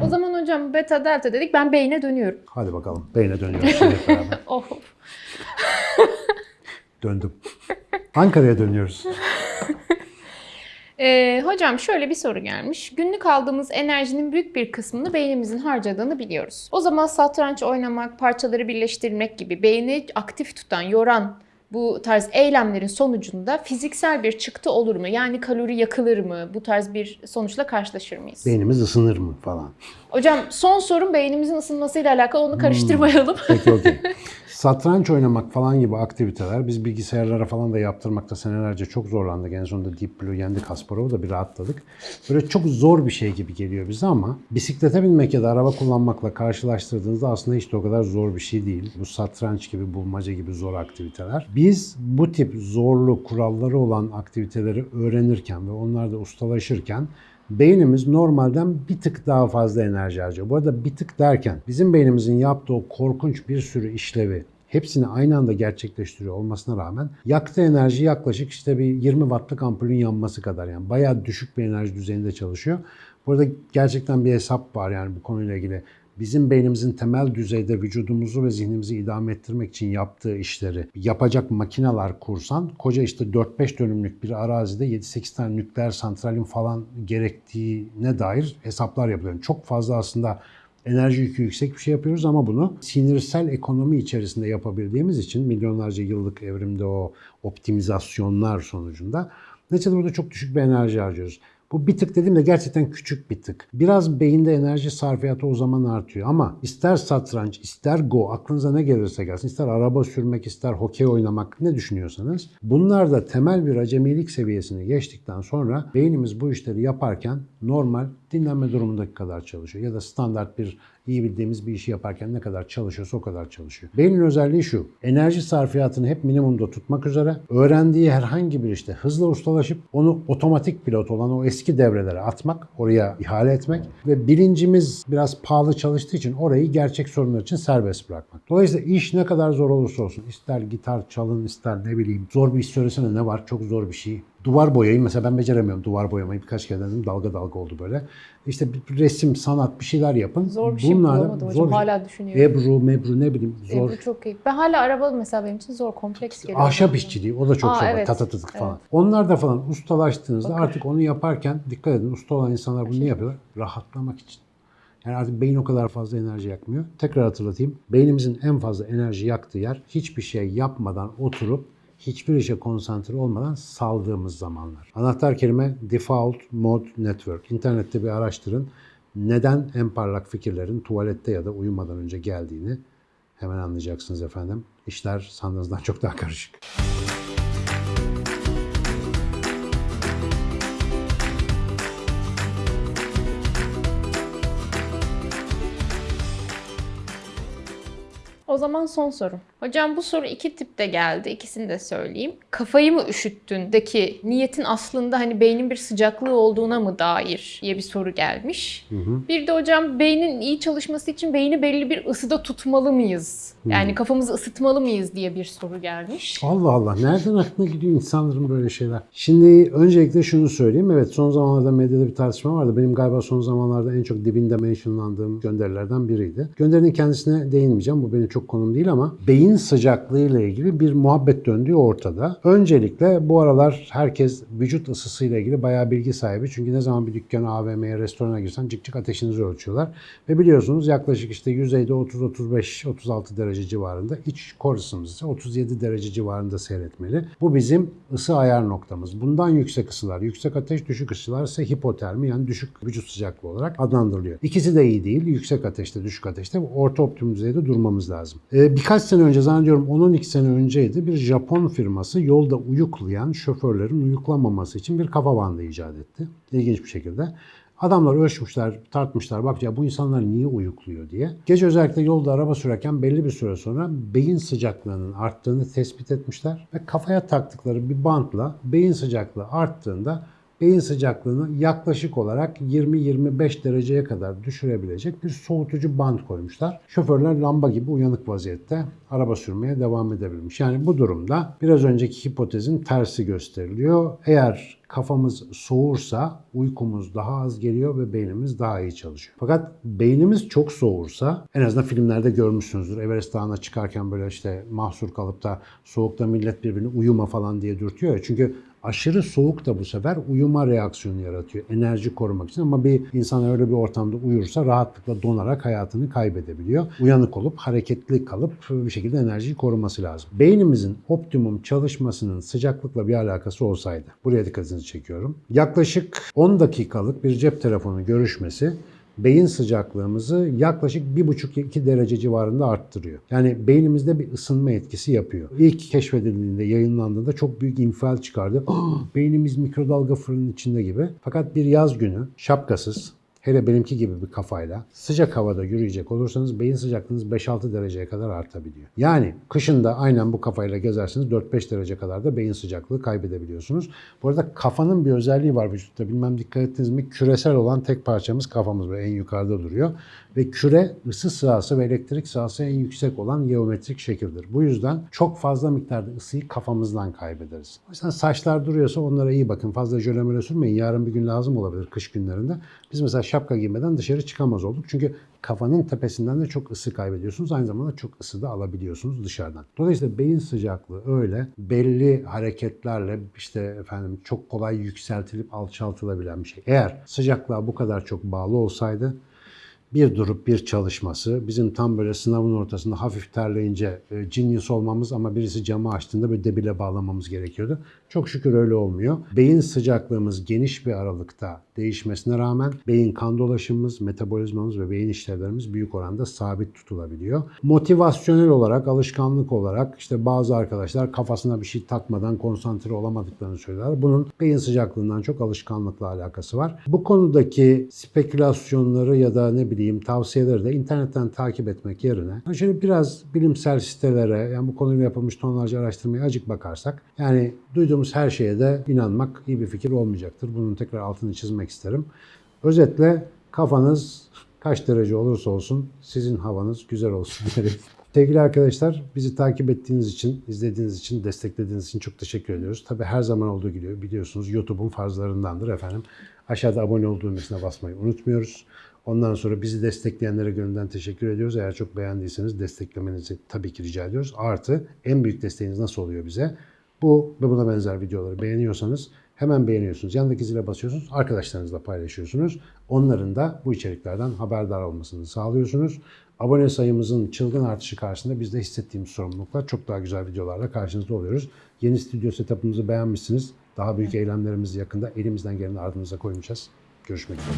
O zaman hocam beta delta dedik ben beyne dönüyorum. Hadi bakalım. Beyne dönüyoruz şimdi hep beraber. Oh. Döndüm. Ankara'ya dönüyoruz. Ee, hocam şöyle bir soru gelmiş. Günlük aldığımız enerjinin büyük bir kısmını beynimizin harcadığını biliyoruz. O zaman satranç oynamak, parçaları birleştirmek gibi beyni aktif tutan, yoran bu tarz eylemlerin sonucunda fiziksel bir çıktı olur mu? Yani kalori yakılır mı? Bu tarz bir sonuçla karşılaşır mıyız? Beynimiz ısınır mı falan. Hocam son sorum beynimizin ısınmasıyla alakalı onu karıştırmayalım. Peki okey. Satranç oynamak falan gibi aktiviteler biz bilgisayarlara falan da yaptırmakta senelerce çok zorlandık. En sonunda Deep Blue yendik Kasparov'u da bir rahatladık. Böyle çok zor bir şey gibi geliyor bize ama bisiklete binmek ya da araba kullanmakla karşılaştırdığınızda aslında hiç de o kadar zor bir şey değil. Bu satranç gibi, bulmaca gibi zor aktiviteler. Biz bu tip zorlu kuralları olan aktiviteleri öğrenirken ve onlarda ustalaşırken Beynimiz normalden bir tık daha fazla enerji harcıyor. Bu arada bir tık derken bizim beynimizin yaptığı o korkunç bir sürü işlevi hepsini aynı anda gerçekleştiriyor olmasına rağmen yaktığı enerji yaklaşık işte bir 20 wattlık ampulün yanması kadar yani bayağı düşük bir enerji düzeyinde çalışıyor. Burada gerçekten bir hesap var yani bu konuyla ilgili. Bizim beynimizin temel düzeyde vücudumuzu ve zihnimizi idame ettirmek için yaptığı işleri yapacak makineler kursan koca işte 4-5 dönümlük bir arazide 7-8 tane nükleer santralin falan gerektiğine dair hesaplar yapılıyor. Çok fazla aslında enerji yükü yüksek bir şey yapıyoruz ama bunu sinirsel ekonomi içerisinde yapabildiğimiz için milyonlarca yıllık evrimde o optimizasyonlar sonucunda neticede burada çok düşük bir enerji harcıyoruz. Bu bir tık dediğimde gerçekten küçük bir tık. Biraz beyinde enerji sarfiyatı o zaman artıyor ama ister satranç, ister go, aklınıza ne gelirse gelsin, ister araba sürmek, ister hokey oynamak ne düşünüyorsanız bunlar da temel bir acemilik seviyesini geçtikten sonra beynimiz bu işleri yaparken normal dinlenme durumundaki kadar çalışıyor. Ya da standart bir iyi bildiğimiz bir işi yaparken ne kadar çalışıyorsa o kadar çalışıyor. Beynin özelliği şu. Enerji sarfiyatını hep minimumda tutmak üzere öğrendiği herhangi bir işte hızla ustalaşıp onu otomatik pilot olan o eski devrelere atmak, oraya ihale etmek ve bilincimiz biraz pahalı çalıştığı için orayı gerçek sorunlar için serbest bırakmak. Dolayısıyla iş ne kadar zor olursa olsun, ister gitar çalın, ister ne bileyim zor bir iş söylesene ne var, çok zor bir şey. Duvar boyayı mesela ben beceremiyorum duvar boyamayı birkaç kere denedim dalga dalga oldu böyle. İşte bir resim, sanat bir şeyler yapın. Zor bir şey Bunlar bulamadım hocam. zor- Hala düşünüyorum. Ebru, mebru ne bileyim zor. Ebru çok iyi. Ben hala araba mesela benim için zor, kompleks geliyor. Ahşap işçiliği o da çok Aa, zor. evet. Falan. Evet. Onlar da falan ustalaştığınızda Bakır. artık onu yaparken dikkat edin usta olan insanlar bunu niye yapıyorlar? Rahatlamak için. Yani artık beyin o kadar fazla enerji yakmıyor. Tekrar hatırlatayım. Beynimizin en fazla enerji yaktığı yer hiçbir şey yapmadan oturup hiçbir işe konsantre olmadan saldığımız zamanlar. Anahtar kelime default mode network. İnternette bir araştırın. Neden en parlak fikirlerin tuvalette ya da uyumadan önce geldiğini hemen anlayacaksınız efendim. İşler sandığınızdan çok daha karışık. O zaman son sorum. Hocam bu soru iki tipte geldi. İkisini de söyleyeyim. Kafayı mı üşüttündeki niyetin aslında hani beynin bir sıcaklığı olduğuna mı dair diye bir soru gelmiş. Bir de hocam beynin iyi çalışması için beyni belli bir ısıda tutmalı mıyız? Yani kafamızı ısıtmalı mıyız diye bir soru gelmiş. Allah Allah nereden aklına gidiyor insanların böyle şeyler? Şimdi öncelikle şunu söyleyeyim. Evet son zamanlarda medyada bir tartışma vardı. Benim galiba son zamanlarda en çok dibinde mentionlandığım gönderilerden biriydi. Gönderinin kendisine değinmeyeceğim. Bu benim çok konum değil ama beyin sıcaklığıyla ilgili bir muhabbet döndüğü ortada. Öncelikle bu aralar herkes vücut ısısıyla ilgili bayağı bilgi sahibi. Çünkü ne zaman bir dükkana, AVM'ye, restorana girsen cık cık ateşinizi ölçüyorlar. Ve biliyorsunuz yaklaşık işte yüzeyde 30-35-36 derece civarında. iç kor ise 37 derece civarında seyretmeli. Bu bizim ısı ayar noktamız. Bundan yüksek ısılar, yüksek ateş, düşük ısılar ise hipotermi yani düşük vücut sıcaklığı olarak adlandırılıyor. İkisi de iyi değil. Yüksek ateşte, düşük ateşte orta optimum düzeyde durmamız lazım. Ee, birkaç sene önce zannediyorum 10-12 sene önceydi bir Japon firması yolda uyuklayan şoförlerin uyuklamaması için bir kafa bandı icat etti. İlginç bir şekilde. Adamlar ölçmüşler, tartmışlar. Bak ya bu insanlar niye uyukluyor diye. Gece özellikle yolda araba sürerken belli bir süre sonra beyin sıcaklığının arttığını tespit etmişler. Ve kafaya taktıkları bir bantla beyin sıcaklığı arttığında beyin sıcaklığını yaklaşık olarak 20-25 dereceye kadar düşürebilecek bir soğutucu band koymuşlar. Şoförler lamba gibi uyanık vaziyette araba sürmeye devam edebilmiş. Yani bu durumda biraz önceki hipotezin tersi gösteriliyor. Eğer kafamız soğursa uykumuz daha az geliyor ve beynimiz daha iyi çalışıyor. Fakat beynimiz çok soğursa en azından filmlerde görmüşsünüzdür. Everest Dağı'na çıkarken böyle işte mahsur kalıp da soğukta millet birbirini uyuma falan diye dürtüyor ya. Çünkü aşırı soğuk da bu sefer uyuma reaksiyonu yaratıyor. Enerji korumak için ama bir insan öyle bir ortamda uyursa rahatlıkla donarak hayatını kaybedebiliyor. Uyanık olup hareketli kalıp bir şekilde enerjiyi koruması lazım. Beynimizin optimum çalışmasının sıcaklıkla bir alakası olsaydı. Buraya dikkatinizi çekiyorum. Yaklaşık 10 dakikalık bir cep telefonu görüşmesi beyin sıcaklığımızı yaklaşık 1,5-2 derece civarında arttırıyor. Yani beynimizde bir ısınma etkisi yapıyor. İlk keşfedildiğinde, yayınlandığında çok büyük infial çıkardı. "Ah, beynimiz mikrodalga fırının içinde gibi. Fakat bir yaz günü şapkasız, hele benimki gibi bir kafayla sıcak havada yürüyecek olursanız beyin sıcaklığınız 5-6 dereceye kadar artabiliyor. Yani kışın da aynen bu kafayla gezerseniz 4-5 derece kadar da beyin sıcaklığı kaybedebiliyorsunuz. Bu arada kafanın bir özelliği var vücutta. Bilmem dikkat ettiniz mi? Küresel olan tek parçamız kafamız böyle en yukarıda duruyor. Ve küre ısı sahası ve elektrik sahası en yüksek olan geometrik şekildir. Bu yüzden çok fazla miktarda ısıyı kafamızdan kaybederiz. O yüzden saçlar duruyorsa onlara iyi bakın. Fazla jöle möle sürmeyin. Yarın bir gün lazım olabilir kış günlerinde. Biz mesela şapka giymeden dışarı çıkamaz olduk. Çünkü kafanın tepesinden de çok ısı kaybediyorsunuz. Aynı zamanda çok ısı da alabiliyorsunuz dışarıdan. Dolayısıyla beyin sıcaklığı öyle belli hareketlerle işte efendim çok kolay yükseltilip alçaltılabilen bir şey. Eğer sıcaklığa bu kadar çok bağlı olsaydı bir durup bir çalışması, bizim tam böyle sınavın ortasında hafif terleyince e, genius olmamız ama birisi camı açtığında böyle debile bağlamamız gerekiyordu. Çok şükür öyle olmuyor. Beyin sıcaklığımız geniş bir aralıkta değişmesine rağmen beyin kan dolaşımımız, metabolizmamız ve beyin işlevlerimiz büyük oranda sabit tutulabiliyor. Motivasyonel olarak, alışkanlık olarak işte bazı arkadaşlar kafasına bir şey takmadan konsantre olamadıklarını söylüyorlar. Bunun beyin sıcaklığından çok alışkanlıkla alakası var. Bu konudaki spekülasyonları ya da ne bileyim tavsiyeleri de internetten takip etmek yerine şöyle biraz bilimsel sitelere yani bu konuyla yapılmış tonlarca araştırmaya acık bakarsak yani duyduğumuz her şeye de inanmak iyi bir fikir olmayacaktır. Bunun tekrar altını çizmek isterim. Özetle kafanız kaç derece olursa olsun sizin havanız güzel olsun derim. Sevgili arkadaşlar bizi takip ettiğiniz için, izlediğiniz için, desteklediğiniz için çok teşekkür ediyoruz. Tabi her zaman olduğu gibi biliyorsunuz YouTube'un farzlarındandır efendim. Aşağıda abone ol düğmesine basmayı unutmuyoruz. Ondan sonra bizi destekleyenlere gönülden teşekkür ediyoruz. Eğer çok beğendiyseniz desteklemenizi tabii ki rica ediyoruz. Artı en büyük desteğiniz nasıl oluyor bize? Bu ve buna benzer videoları beğeniyorsanız hemen beğeniyorsunuz. Yanındaki zile basıyorsunuz. Arkadaşlarınızla paylaşıyorsunuz. Onların da bu içeriklerden haberdar olmasını sağlıyorsunuz. Abone sayımızın çılgın artışı karşısında biz de hissettiğimiz sorumluluklar çok daha güzel videolarla karşınızda oluyoruz. Yeni stüdyo setup'ımızı beğenmişsiniz. Daha büyük eylemlerimiz yakında elimizden geleni ardınıza koymayacağız. Görüşmek üzere.